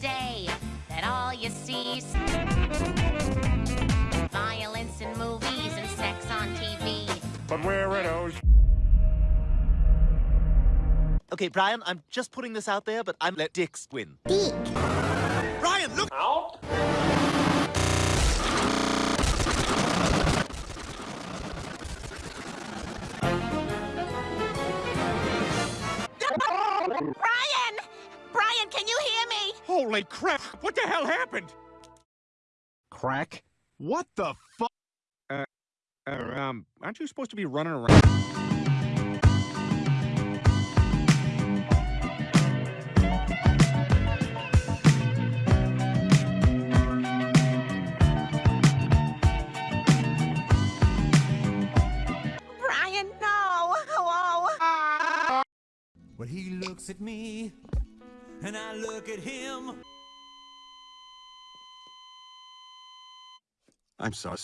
day that all you see is violence in movies and sex on TV. But where are those? Okay, Brian, I'm just putting this out there, but I'm let Dix win. Dick. Brian, look! Out? Brian! Brian, can you hear me? Holy crap! What the hell happened? Crack? What the fuck? Uh, um, aren't you supposed to be running around? Brian, no! Oh, Well, he looks at me, and I look at him. I'm sorry.